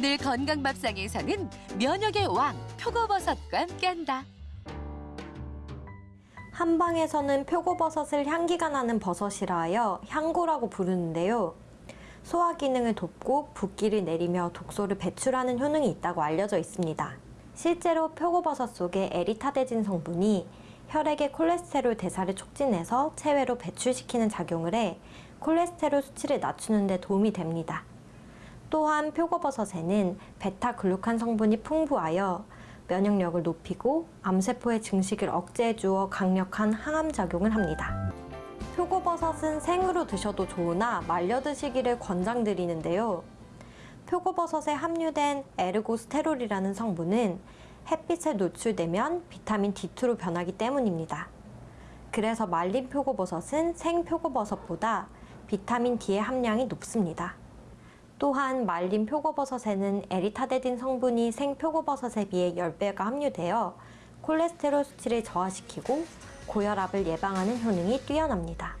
오늘 건강밥상에서는 면역의 왕 표고버섯과 함께한다. 한방에서는 표고버섯을 향기가 나는 버섯이라 하여 향고라고 부르는데요. 소화 기능을 돕고 붓기를 내리며 독소를 배출하는 효능이 있다고 알려져 있습니다. 실제로 표고버섯 속의 에리타데진 성분이 혈액의 콜레스테롤 대사를 촉진해서 체외로 배출시키는 작용을 해 콜레스테롤 수치를 낮추는 데 도움이 됩니다. 또한 표고버섯에는 베타글루칸 성분이 풍부하여 면역력을 높이고 암세포의 증식을 억제해 주어 강력한 항암 작용을 합니다. 표고버섯은 생으로 드셔도 좋으나 말려 드시기를 권장드리는데요. 표고버섯에 함유된 에르고스테롤이라는 성분은 햇빛에 노출되면 비타민 D2로 변하기 때문입니다. 그래서 말린 표고버섯은 생 표고버섯보다 비타민 D의 함량이 높습니다. 또한 말린 표고버섯에는 에리타데딘 성분이 생 표고버섯에 비해 10배가 함유되어 콜레스테롤 수치를 저하시키고 고혈압을 예방하는 효능이 뛰어납니다.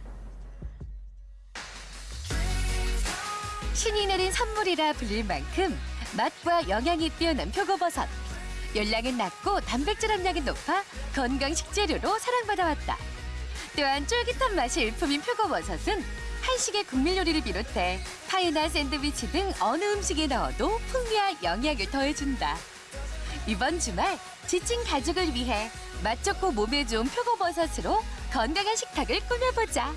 신이 내린 선물이라 불릴 만큼 맛과 영양이 뛰어난 표고버섯. 열량은 낮고 단백질 함량이 높아 건강 식재료로 사랑받아왔다. 또한 쫄깃한 맛이 일품인 표고버섯은 한식의 국민 요리를 비롯해 파이나 샌드위치 등 어느 음식에 넣어도 풍미와 영양을 더해준다. 이번 주말 지친 가족을 위해 맛 좋고 몸에 좋은 표고버섯으로 건강한 식탁을 꾸며보자.